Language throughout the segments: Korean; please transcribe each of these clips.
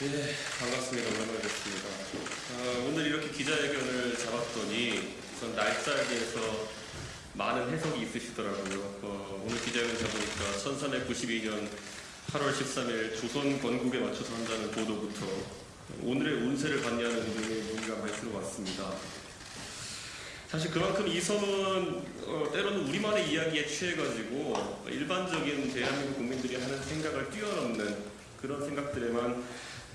네, 반갑습니다. 오랜만에 뵙습니다. 아, 오늘 이렇게 기자회견을 잡았더니 우선 날짜에 대해서 많은 해석이 있으시더라고요. 어, 오늘 기자회견 잡으니까 1392년 8월 13일 조선 건국에 맞춰서 한다는 보도부터 오늘의 운세를 봤냐는 등의 문의가 많이 들어왔습니다. 사실 그만큼 이 섬은 어, 때로는 우리만의 이야기에 취해가지고 일반적인 대한민국 국민들이 하는 생각을 뛰어넘는 그런 생각들에만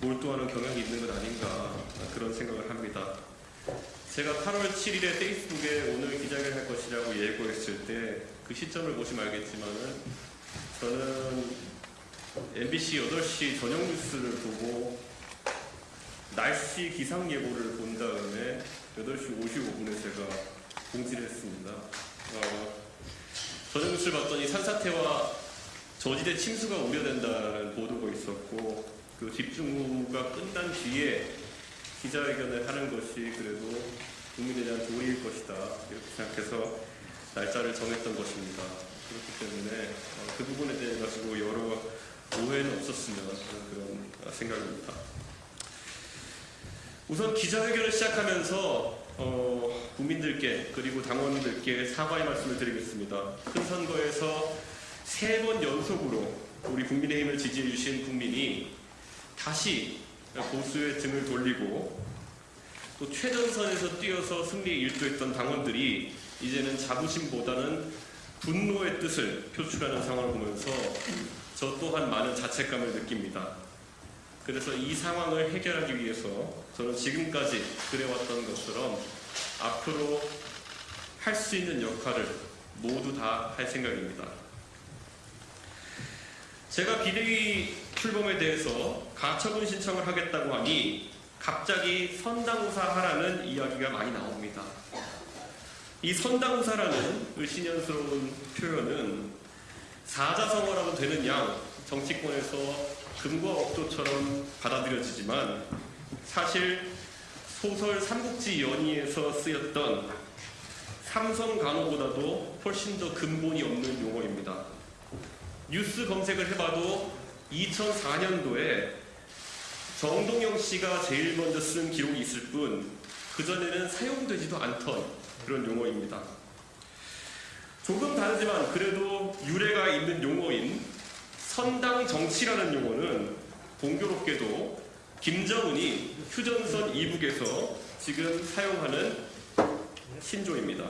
몰두하는 경향이 있는 것 아닌가 그런 생각을 합니다. 제가 8월 7일에 페이스북에 오늘 기자회견 할 것이라고 예고했을 때 그 시점을 보시면 알겠지만은 저는 MBC 8시 저녁 뉴스를 보고 날씨 기상 예보를 본 다음에 8시 55분에 제가 공지를 했습니다. 어, 저녁 뉴스를 봤더니 산사태와 저지대 침수가 우려된다는 보도가 있었고 그 집중호우가 끝난 뒤에 기자회견을 하는 것이 그래도 국민에 대한 도리일 것이다 이렇게 생각해서 날짜를 정했던 것입니다. 그렇기 때문에 어, 그 부분에 대해 가지고 여러 오해는 없었으면 하는 그런 생각입니다. 우선 기자회견을 시작하면서 어, 국민들께 그리고 당원들께 사과의 말씀을 드리겠습니다. 큰 선거에서 세 번 연속으로 우리 국민의힘을 지지해 주신 국민이 다시 보수의 등을 돌리고 또 최전선에서 뛰어서 승리에 일조했던 당원들이 이제는 자부심보다는 분노의 뜻을 표출하는 상황을 보면서 저 또한 많은 자책감을 느낍니다. 그래서 이 상황을 해결하기 위해서 저는 지금까지 그래왔던 것처럼 앞으로 할 수 있는 역할을 모두 다 할 생각입니다. 제가 비대위 출범에 대해서 가처분 신청을 하겠다고 하니 갑자기 선당우사 하라는 이야기가 많이 나옵니다. 이 선당우사라는 그 신연스러운 표현은 사자성어라고 되는 양 정치권에서 금과 억조처럼 받아들여지지만 사실 소설 삼국지 연의에서 쓰였던 삼성 간호보다도 훨씬 더 근본이 없는 용어입니다. 뉴스 검색을 해봐도 2004년도에 정동영 씨가 제일 먼저 쓴 기록이 있을 뿐 그전에는 사용되지도 않던 그런 용어입니다. 조금 다르지만 그래도 유래가 있는 용어인 선당 정치라는 용어는 공교롭게도 김정은이 휴전선 이북에서 지금 사용하는 신조입니다.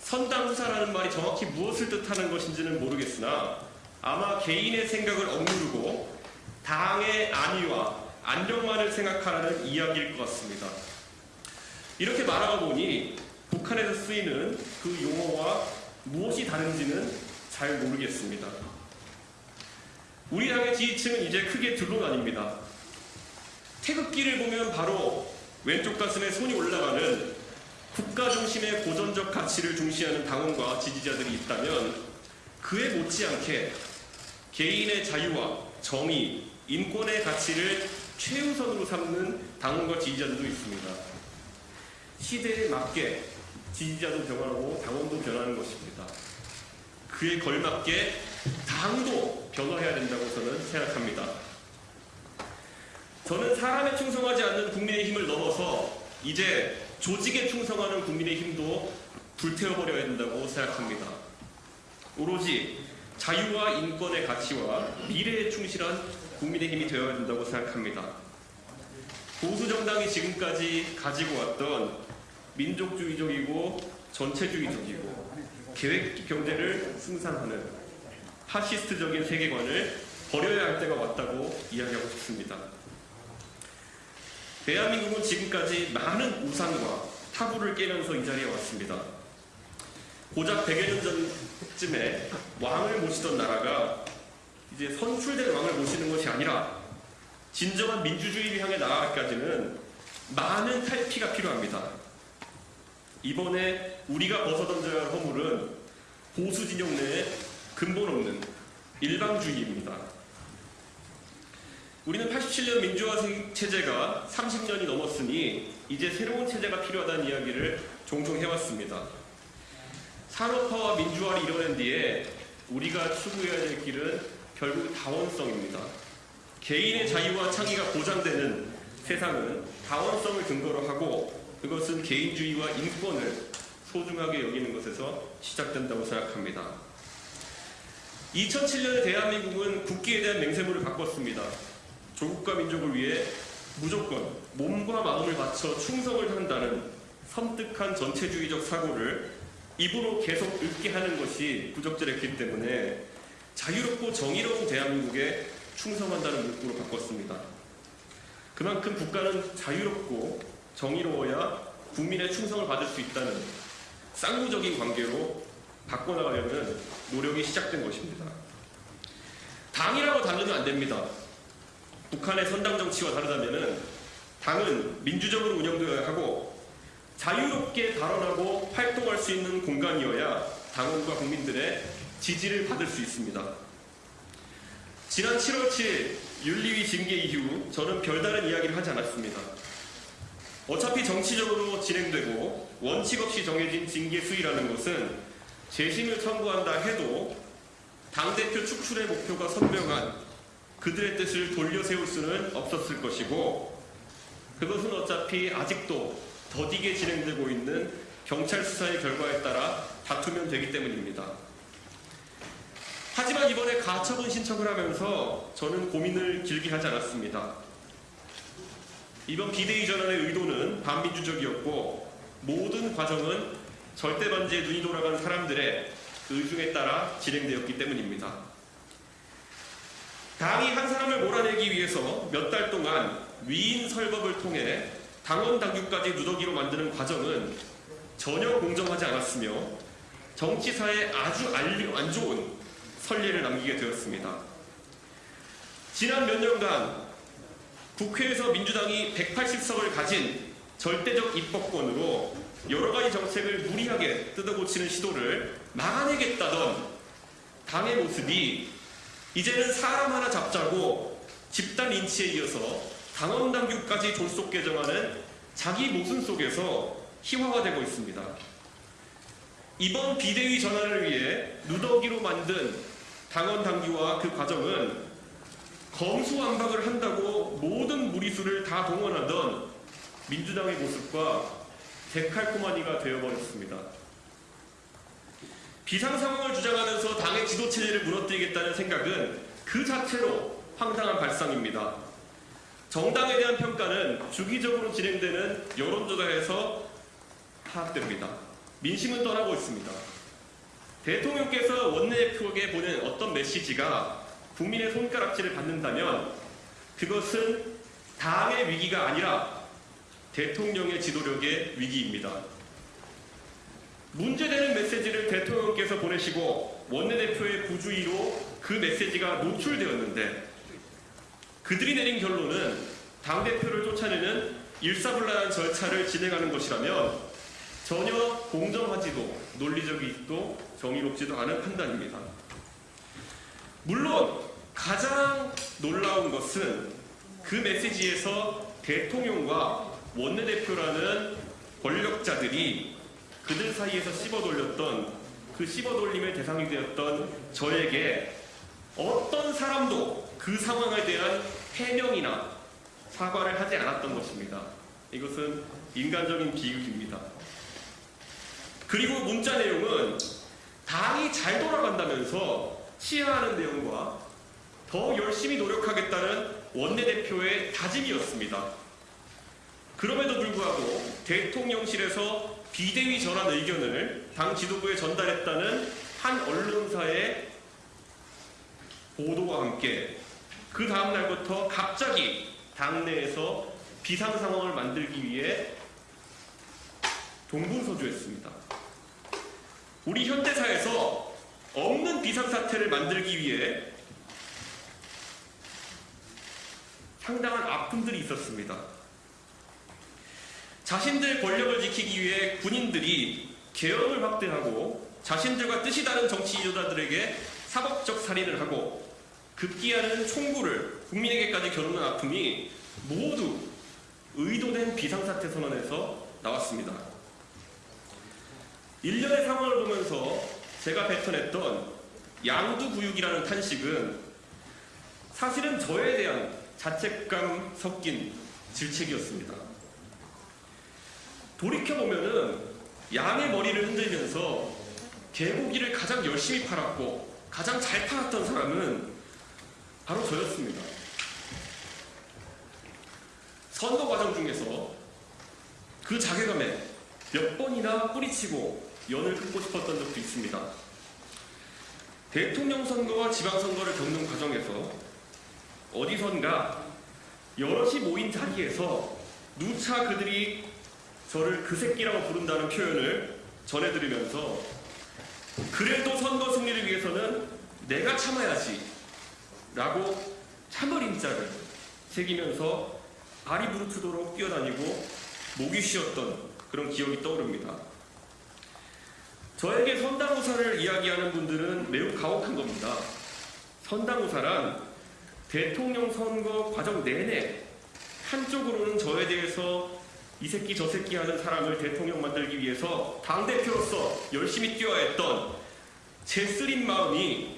선당 후사라는 말이 정확히 무엇을 뜻하는 것인지는 모르겠으나 아마 개인의 생각을 억누르고 당의 안위와 안정만을 생각하라는 이야기일 것 같습니다. 이렇게 말하다 보니 북한에서 쓰이는 그 용어와 무엇이 다른지는 잘 모르겠습니다. 우리 당의 지지층은 이제 크게 둘로 나뉩니다. 태극기를 보면 바로 왼쪽 가슴에 손이 올라가는 국가 중심의 고전적 가치를 중시하는 당원과 지지자들이 있다면 그에 못지않게 개인의 자유와 정의, 인권의 가치를 최우선으로 삼는 당원과 지지자들도 있습니다. 시대에 맞게 지지자도 변화하고 당원도 변하는 것입니다. 그에 걸맞게 당도 변화해야 된다고 저는 생각합니다. 저는 사람에 충성하지 않는 국민의 힘을 넘어서 이제 조직에 충성하는 국민의 힘도 불태워버려야 된다고 생각합니다. 오로지 자유와 인권의 가치와 미래에 충실한 국민의힘이 되어야 된다고 생각합니다. 보수 정당이 지금까지 가지고 왔던 민족주의적이고 전체주의적이고 계획 경제를 승산하는 파시스트적인 세계관을 버려야 할 때가 왔다고 이야기하고 싶습니다. 대한민국은 지금까지 많은 우상과 타부를 깨면서 이 자리에 왔습니다. 고작 100여 년 전쯤에 왕을 모시던 나라가 이제 선출된 왕을 모시는 것이 아니라 진정한 민주주의를 향해 나아가기까지는 많은 탈피가 필요합니다. 이번에 우리가 벗어던져야 할 허물은 보수 진영 내에 근본 없는 일방주의입니다. 우리는 87년 민주화 체제가 30년이 넘었으니 이제 새로운 체제가 필요하다는 이야기를 종종 해왔습니다. 산업화와 민주화를 이뤄낸 뒤에 우리가 추구해야 될 길은 결국 다원성입니다. 개인의 자유와 창의가 보장되는 세상은 다원성을 근거로 하고 그것은 개인주의와 인권을 소중하게 여기는 것에서 시작된다고 생각합니다. 2007년에 대한민국은 국기에 대한 맹세물을 바꿨습니다. 조국과 민족을 위해 무조건 몸과 마음을 바쳐 충성을 한다는 섬뜩한 전체주의적 사고를 입으로 계속 읊게 하는 것이 부적절했기 때문에 자유롭고 정의로운 대한민국에 충성한다는 문구로 바꿨습니다. 그만큼 국가는 자유롭고 정의로워야 국민의 충성을 받을 수 있다는 쌍구적인 관계로 바꿔나가려는 노력이 시작된 것입니다. 당이라고 다르면 안 됩니다. 북한의 선당 정치와 다르다면 당은 민주적으로 운영되어야 하고 자유롭게 발언하고 활동할 수 있는 공간이어야 당원과 국민들의 지지를 받을 수 있습니다. 지난 7월 7일 윤리위 징계 이후 저는 별다른 이야기를 하지 않았습니다. 어차피 정치적으로 진행되고 원칙 없이 정해진 징계 수위라는 것은 재심을 청구한다 해도 당대표 축출의 목표가 선명한 그들의 뜻을 돌려 세울 수는 없었을 것이고 그것은 어차피 아직도 더디게 진행되고 있는 경찰 수사의 결과에 따라 다투면 되기 때문입니다. 하지만 이번에 가처분 신청을 하면서 저는 고민을 길게 하지 않았습니다. 이번 비대위 전환의 의도는 반민주적이었고 모든 과정은 절대 반지에 눈이 돌아간 사람들의 의중에 따라 진행되었기 때문입니다. 당이 한 사람을 몰아내기 위해서 몇 달 동안 위인 설법을 통해 당원 당규까지 누더기로 만드는 과정은 전혀 공정하지 않았으며 정치사에 아주 안 좋은 선례를 남기게 되었습니다. 지난 몇 년간 국회에서 민주당이 180석을 가진 절대적 입법권으로 여러 가지 정책을 무리하게 뜯어고치는 시도를 막아내겠다던 당의 모습이 이제는 사람 하나 잡자고 집단 인치에 이어서 당원 당규까지 졸속 개정하는 자기 모순 속에서 희화화되고 있습니다. 이번 비대위 전환을 위해 누더기로 만든 당원 당규와 그 과정은 검수완박을 한다고 모든 무리수를 다 동원하던 민주당의 모습과 데칼코마니가 되어버렸습니다. 비상 상황을 주장하면서 당의 지도 체제를 무너뜨리겠다는 생각은 그 자체로 황당한 발상입니다. 정당에 대한 평가는 주기적으로 진행되는 여론조사에서 파악됩니다. 민심은 떠나고 있습니다. 대통령께서 원내대표에게 보낸 어떤 메시지가 국민의 손가락질을 받는다면 그것은 당의 위기가 아니라 대통령의 지도력의 위기입니다. 문제되는 메시지를 대통령께서 보내시고 원내대표의 부주의로 그 메시지가 노출되었는데 그들이 내린 결론은 당대표를 쫓아내는 일사불란한 절차를 진행하는 것이라면 전혀 공정하지도 논리적이지도 정의롭지도 않은 판단입니다. 물론 가장 놀라운 것은 그 메시지에서 대통령과 원내대표라는 권력자들이 그들 사이에서 씹어돌렸던 그 씹어돌림의 대상이 되었던 저에게 어떤 사람도 그 상황에 대한 해명이나 사과를 하지 않았던 것입니다. 이것은 인간적인 비극입니다. 그리고 문자 내용은 당이 잘 돌아간다면서 치하하는 내용과 더 열심히 노력하겠다는 원내대표의 다짐이었습니다. 그럼에도 불구하고 대통령실에서 비대위 전환 의견을 당 지도부에 전달했다는 한 언론사의 보도와 함께 그 다음 날부터 갑자기 당내에서 비상 상황을 만들기 위해 동분서주했습니다. 우리 현대사에서 없는 비상사태를 만들기 위해 상당한 아픔들이 있었습니다. 자신들 권력을 지키기 위해 군인들이 계엄을 확대하고 자신들과 뜻이 다른 정치 지도자들에게 사법적 살인을 하고 급기야는 총구를 국민에게까지 겨누는 아픔이 모두 의도된 비상사태 선언에서 나왔습니다. 일련의 상황을 보면서 제가 뱉어냈던 양두구육이라는 탄식은 사실은 저에 대한 자책감 섞인 질책이었습니다. 돌이켜보면은 양의 머리를 흔들면서 개고기를 가장 열심히 팔았고 가장 잘 팔았던 사람은 바로 저였습니다. 선거 과정 중에서 그 자괴감에 몇 번이나 뿌리치고 연을 끊고 싶었던 적도 있습니다. 대통령 선거와 지방선거를 겪는 과정에서 어디선가 여럿이 모인 자리에서 누차 그들이 저를 그 새끼라고 부른다는 표현을 전해들으면서 그래도 선거 승리를 위해서는 내가 참아야지 라고 참을인자를 새기면서 발이 부르트도록 뛰어다니고 목이 쉬었던 그런 기억이 떠오릅니다. 저에게 선당우사를 이야기하는 분들은 매우 가혹한 겁니다. 선당우사란 대통령 선거 과정 내내 한쪽으로는 저에 대해서 이 새끼 저 새끼 하는 사람을 대통령 만들기 위해서 당대표로서 열심히 뛰어야 했던 제 쓰린 마음이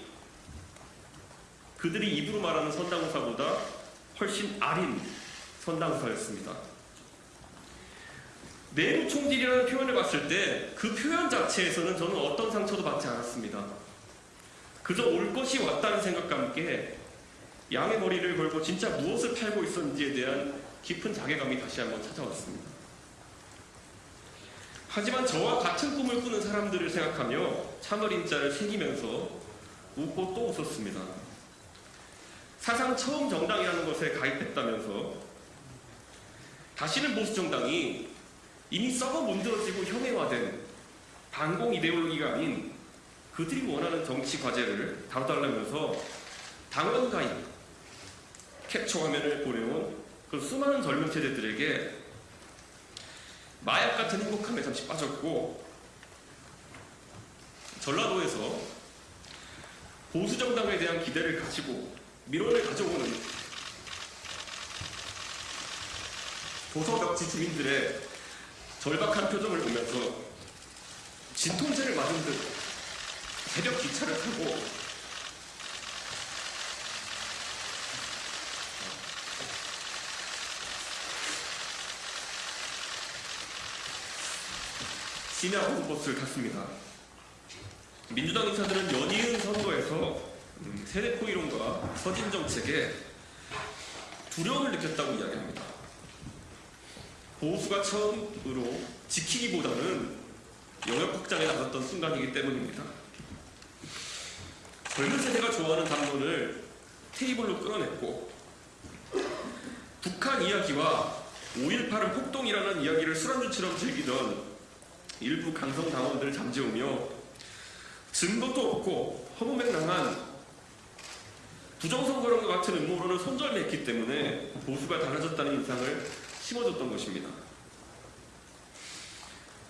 그들이 입으로 말하는 선당우사보다 훨씬 아린 선당우사였습니다. 내부 총질이라는 표현을 봤을 때 그 표현 자체에서는 저는 어떤 상처도 받지 않았습니다. 그저 올 것이 왔다는 생각과 함께 양의 머리를 걸고 진짜 무엇을 팔고 있었는지에 대한 깊은 자괴감이 다시 한번 찾아왔습니다. 하지만 저와 같은 꿈을 꾸는 사람들을 생각하며 참을인자를 새기면서 웃고 또 웃었습니다. 사상 처음 정당이라는 것에 가입했다면서 다시는 보수 정당이 이미 썩어 문드러지고 현해화된 반공 이데올로기가 아닌 그들이 원하는 정치 과제를 다뤄달라면서 당원 가입 캡처 화면을 보내온 그 수많은 젊은 세대들에게 마약 같은 행복함에 잠시 빠졌고 전라도에서 보수 정당에 대한 기대를 가지고 민원을 가져오는 도서벽지 주민들의 절박한 표정을 보면서 진통제를 맞은 듯 새벽 기차를 타고 시내 버스를 탔습니다. 민주당 인사들은 연이은 선거에서 음, 세대포 이론과 서진 정책에 두려움을 느꼈다고 이야기합니다. 보수가 처음으로 지키기보다는 영역 확장에 나섰던 순간이기 때문입니다. 젊은 세대가 좋아하는 담론을 테이블로 끌어냈고 북한 이야기와 5.18은 폭동이라는 이야기를 술안주처럼 즐기던 일부 강성 당원들을 잠재우며 증거도 없고 허무맹랑한 부정선거론과 같은 음모론을 손절했기 때문에 보수가 달라졌다는 인상을 심어줬던 것입니다.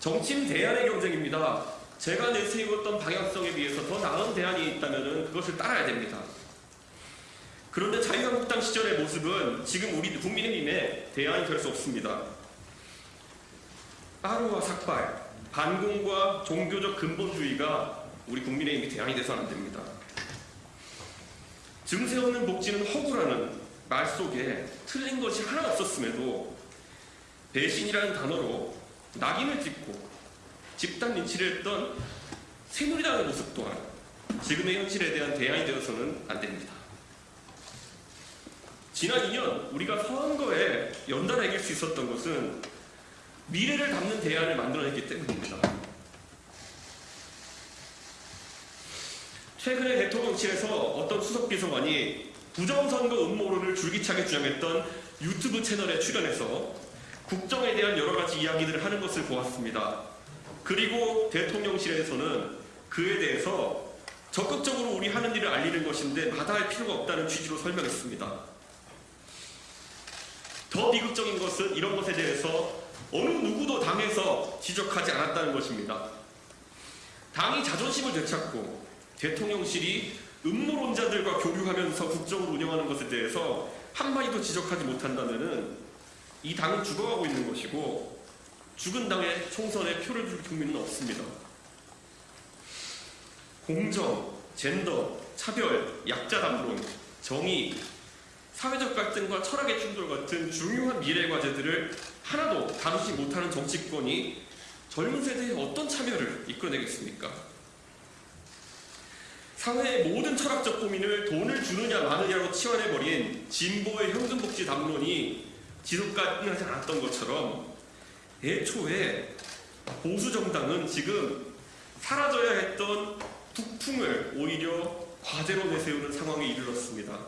정치인 대안의 경쟁입니다. 제가 내세웠던 방향성에 비해서 더 나은 대안이 있다면 그것을 따라야 됩니다. 그런데 자유한국당 시절의 모습은 지금 우리 국민의힘의 대안이 될 수 없습니다. 빠루와 삭발, 반공과 종교적 근본주의가 우리 국민의힘이 대안이 돼서 안 됩니다. 증세 없는 복지는 허구라는 말 속에 틀린 것이 하나 없었음에도 배신이라는 단어로 낙인을 찍고 집단 lin치를 했던 새누리당의 모습 또한 지금의 현실에 대한 대안이 되어서는 안 됩니다. 지난 2년 우리가 선거에 연달아 이길 수 있었던 것은 미래를 담는 대안을 만들어냈기 때문입니다. 대통령실에서 어떤 수석 비서관이 부정선거 음모론을 줄기차게 주장했던 유튜브 채널에 출연해서 국정에 대한 여러 가지 이야기들을 하는 것을 보았습니다. 그리고 대통령실에서는 그에 대해서 적극적으로 우리 하는 일을 알리는 것인데 마다할 필요가 없다는 취지로 설명했습니다. 더 비극적인 것은 이런 것에 대해서 어느 누구도 당에서 지적하지 않았다는 것입니다. 당이 자존심을 되찾고 대통령실이 음모론자들과 교류하면서 국정을 운영하는 것에 대해서 한마디도 지적하지 못한다면 이 당은 죽어가고 있는 것이고 죽은 당에 총선에 표를 줄 국민은 없습니다. 공정, 젠더, 차별, 약자 담론, 정의, 사회적 갈등과 철학의 충돌 같은 중요한 미래 과제들을 하나도 다루지 못하는 정치권이 젊은 세대의 어떤 참여를 이끌어내겠습니까? 사회의 모든 철학적 고민을 돈을 주느냐 마느냐로 치환해버린 진보의 현금복지 담론이 지속 가능하지 않았던 것처럼 애초에 보수 정당은 지금 사라져야 했던 북풍을 오히려 과제로 내세우는 상황에 이르렀습니다.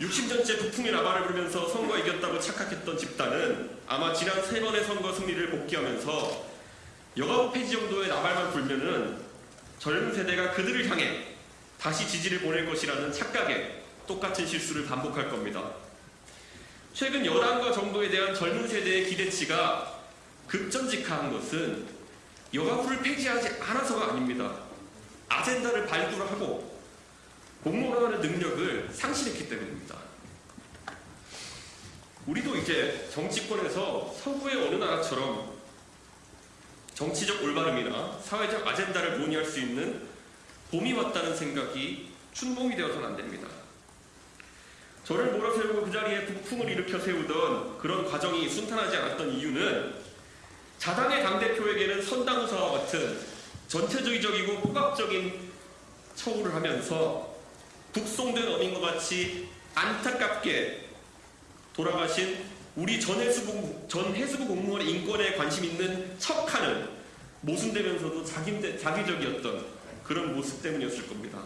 60년째 북풍의 라바를 부르면서 선거 이겼다고 착각했던 집단은 아마 지난 세 번의 선거 승리를 복귀하면서 여가부 폐지 정도의 나발만 불면은 젊은 세대가 그들을 향해 다시 지지를 보낼 것이라는 착각에 똑같은 실수를 반복할 겁니다. 최근 여당과 정부에 대한 젊은 세대의 기대치가 급전직하한 것은 여가부를 폐지하지 않아서가 아닙니다. 아젠다를 발굴하고 공론화하는 능력을 상실했기 때문입니다. 우리도 이제 정치권에서 서구의 어느 나라처럼 정치적 올바름이나 사회적 아젠다를 논의할 수 있는 봄이 왔다는 생각이 춘몽이 되어서는 안 됩니다. 저를 몰아세우고 그 자리에 북풍을 일으켜 세우던 그런 과정이 순탄하지 않았던 이유는 자당의 당대표에게는 선당우사와 같은 전체주의적이고 포괄적인 처우를 하면서 북송된 어민과 같이 안타깝게 돌아가신 우리 전 해수부, 전 해수부 공무원의 인권에 관심 있는 척하는 모순되면서도 자기, 자기적이었던 그런 모습 때문이었을 겁니다.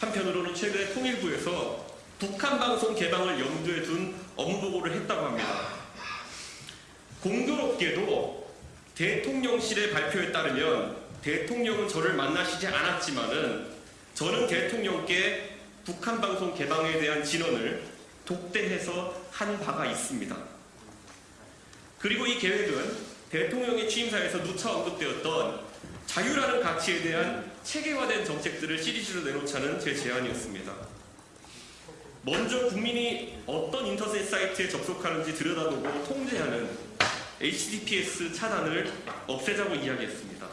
한편으로는 최근에 통일부에서 북한 방송 개방을 염두에 둔 업무 보고를 했다고 합니다. 공교롭게도 대통령실의 발표에 따르면 대통령은 저를 만나시지 않았지만은 저는 대통령께 북한 방송 개방에 대한 진언을 독대해서 한 바가 있습니다. 그리고 이 계획은 대통령의 취임사에서 누차 언급되었던 자유라는 가치에 대한 체계화된 정책들을 시리즈로 내놓자는 제 제안이었습니다. 먼저 국민이 어떤 인터넷 사이트에 접속하는지 들여다보고 통제하는 HTTPS 차단을 없애자고 이야기했습니다.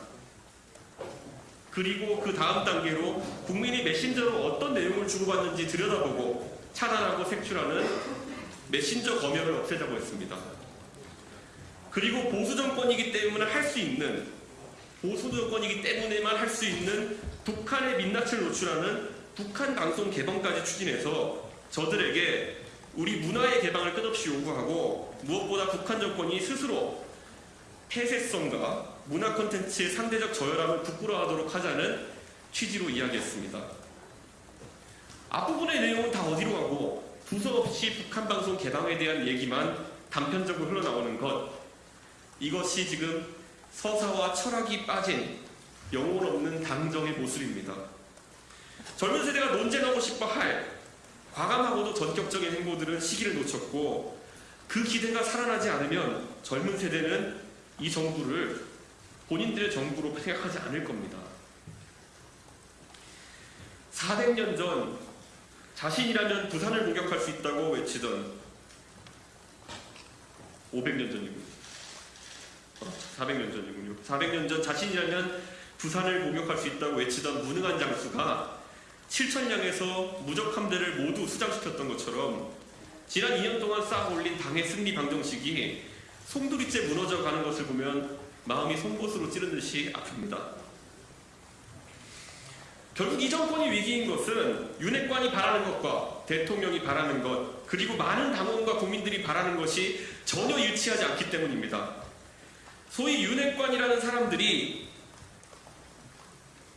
그리고 그 다음 단계로 국민이 메신저로 어떤 내용을 주고받는지 들여다보고 차단하고 색출하는 메신저 검열을 없애자고 했습니다. 그리고 보수 정권이기 때문에 할 수 있는 보수 정권이기 때문에만 할 수 있는 북한의 민낯을 노출하는 북한 방송 개방까지 추진해서 저들에게 우리 문화의 개방을 끝없이 요구하고 무엇보다 북한 정권이 스스로 폐쇄성과 문화 콘텐츠의 상대적 저열함을 부끄러워하도록 하자는 취지로 이야기했습니다. 앞부분의 내용은 다 어디로 가고 두서없이 북한 방송 개방에 대한 얘기만 단편적으로 흘러나오는 것 이것이 지금 서사와 철학이 빠진 영혼 없는 당정의 모습입니다. 젊은 세대가 논쟁하고 싶어 할 과감하고도 전격적인 행보들은 시기를 놓쳤고 그 기대가 살아나지 않으면 젊은 세대는 이 정부를 본인들의 정부로 생각하지 않을 겁니다. 400년 전 자신이라면 부산을 공격할 수 있다고 외치던 500년 전이군요. 400년 전이군요. 400년 전 자신이라면 부산을 공격할 수 있다고 외치던 무능한 장수가 7천량에서 무적 함대를 모두 수장시켰던 것처럼 지난 2년 동안 쌓아 올린 당의 승리 방정식이 송두리째 무너져 가는 것을 보면 마음이 송곳으로 찌른 듯이 아픕니다. 결국 이 정권이 위기인 것은 윤핵관이 바라는 것과 대통령이 바라는 것 그리고 많은 당원과 국민들이 바라는 것이 전혀 일치하지 않기 때문입니다. 소위 윤핵관이라는 사람들이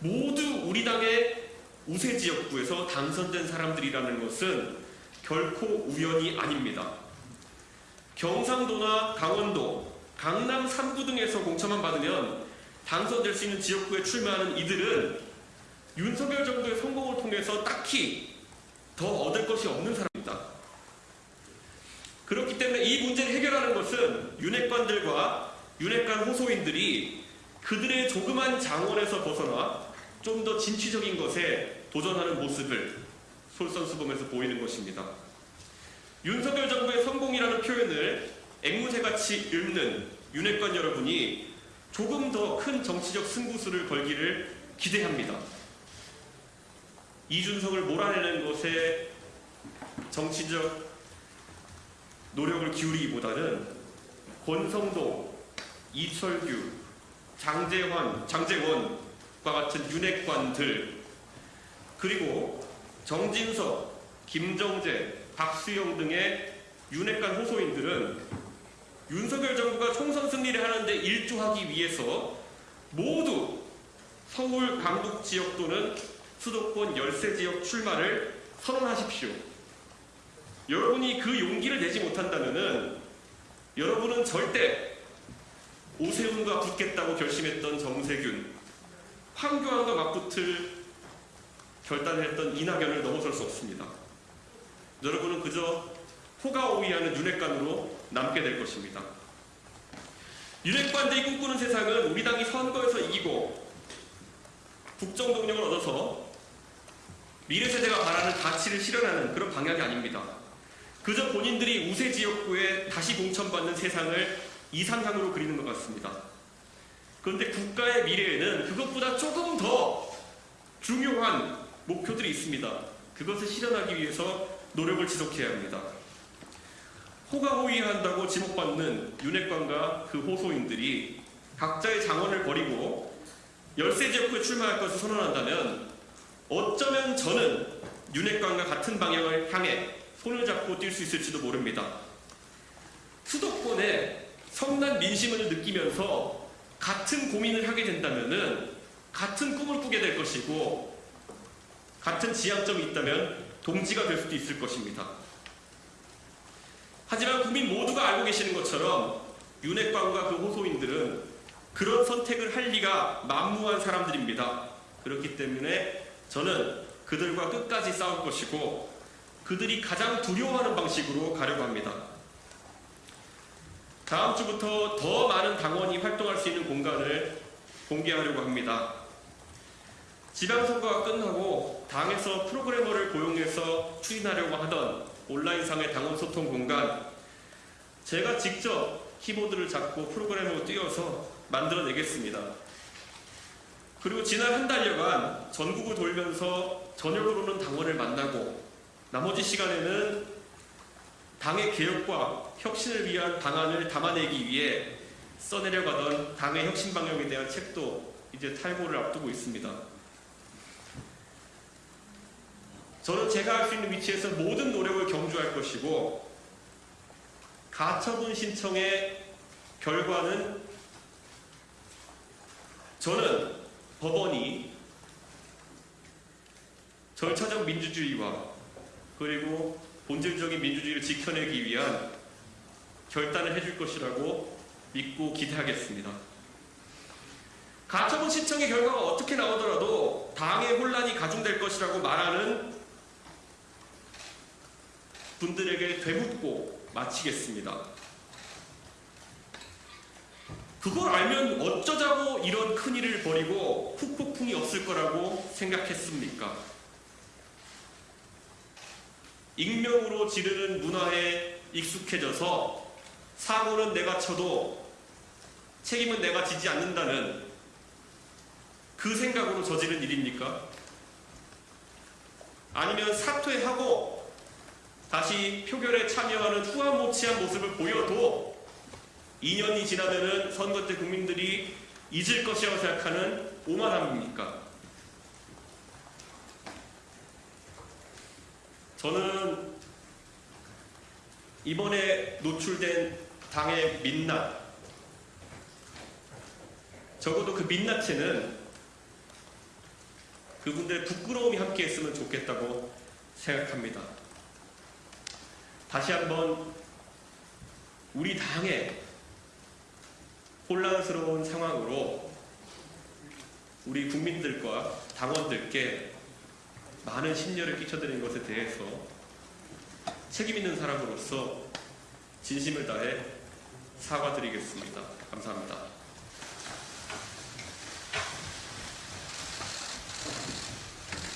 모두 우리 당의 우세 지역구에서 당선된 사람들이라는 것은 결코 우연이 아닙니다. 경상도나 강원도, 강남 3구 등에서 공천만 받으면 당선될 수 있는 지역구에 출마하는 이들은 윤석열 정부의 성공을 통해서 딱히 더 얻을 것이 없는 사람입니다. 그렇기 때문에 이 문제를 해결하는 것은 윤핵관들과 윤핵관 호소인들이 그들의 조그만 장원에서 벗어나 좀 더 진취적인 것에 도전하는 모습을 솔선수범해서 보이는 것입니다. 윤석열 정부의 성공이라는 표현을 앵무새같이 읊는 윤핵관 여러분이 조금 더 큰 정치적 승부수를 걸기를 기대합니다. 이준석을 몰아내는 것에 정치적 노력을 기울이기보다는 권성동, 이철규, 장재환, 장재원과 같은 윤핵관들 그리고 정진석, 김정재, 박수영 등의 윤핵관 호소인들은 윤석열 정부가 총선 승리를 하는데 일조하기 위해서 모두 서울 강북 지역 또는 수도권 열세 지역 출마를 선언하십시오. 여러분이 그 용기를 내지 못한다면은 여러분은 절대 오세훈과 붙겠다고 결심했던 정세균, 황교안과 맞붙을 결단했던 이낙연을 넘어설 수 없습니다. 여러분은 그저 호가오이하는 윤핵관으로 남게 될 것입니다. 윤핵관들이 꿈꾸는 세상은 우리 당이 선거에서 이기고 국정 동력을 얻어서 미래 세대가 바라는 가치를 실현하는 그런 방향이 아닙니다. 그저 본인들이 우세 지역구에 다시 공천받는 세상을 이상향으로 그리는 것 같습니다. 그런데 국가의 미래에는 그것보다 조금 더 중요한 목표들이 있습니다. 그것을 실현하기 위해서 노력을 지속해야 합니다. 호가호위한다고 지목받는 윤핵관과 그 호소인들이 각자의 장언을 버리고 열세 지역구에 출마할 것을 선언한다면 어쩌면 저는 윤핵관과 같은 방향을 향해 손을 잡고 뛸 수 있을지도 모릅니다. 수도권에 성난 민심을 느끼면서 같은 고민을 하게 된다면은 같은 꿈을 꾸게 될 것이고 같은 지향점이 있다면 동지가 될 수도 있을 것입니다. 하지만 국민 모두가 알고 계시는 것처럼 윤핵관과 그 호소인들은 그런 선택을 할 리가 만무한 사람들입니다. 그렇기 때문에 저는 그들과 끝까지 싸울 것이고 그들이 가장 두려워하는 방식으로 가려고 합니다. 다음 주부터 더 많은 당원이 활동할 수 있는 공간을 공개하려고 합니다. 지방선거가 끝나고 당에서 프로그래머를 고용해서 추진하려고 하던 온라인상의 당원 소통 공간 제가 직접 키보드를 잡고 프로그래머로 뛰어서 만들어내겠습니다. 그리고 지난 한 달여간 전국을 돌면서 저녁으로는 당원을 만나고 나머지 시간에는 당의 개혁과 혁신을 위한 방안을 담아내기 위해 써내려가던 당의 혁신 방향에 대한 책도 이제 탈고를 앞두고 있습니다. 저는 제가 할 수 있는 위치에서 모든 노력을 경주할 것이고 가처분 신청의 결과는 저는 법원이 절차적 민주주의와 그리고 본질적인 민주주의를 지켜내기 위한 결단을 해줄 것이라고 믿고 기대하겠습니다. 가처분 신청의 결과가 어떻게 나오더라도 당의 혼란이 가중될 것이라고 말하는 분들에게 되묻고 마치겠습니다. 그걸 알면 어쩌자고 이런 큰일을 벌이고 후폭풍이 없을 거라고 생각했습니까? 익명으로 지르는 문화에 익숙해져서 사고는 내가 쳐도 책임은 내가 지지 않는다는 그 생각으로 저지른 일입니까? 아니면 사퇴하고 다시 표결에 참여하는 후한무치한 모습을 보여도 2년이 지나면은 선거 때 국민들이 잊을 것이라고 생각하는 오만함입니까? 저는 이번에 노출된 당의 민낯 적어도 그 민낯에는 그분들의 부끄러움이 함께 했으면 좋겠다고 생각합니다. 다시 한번 우리 당의 혼란스러운 상황으로 우리 국민들과 당원들께 많은 심려를 끼쳐드린 것에 대해서 책임 있는 사람으로서 진심을 다해 사과드리겠습니다. 감사합니다.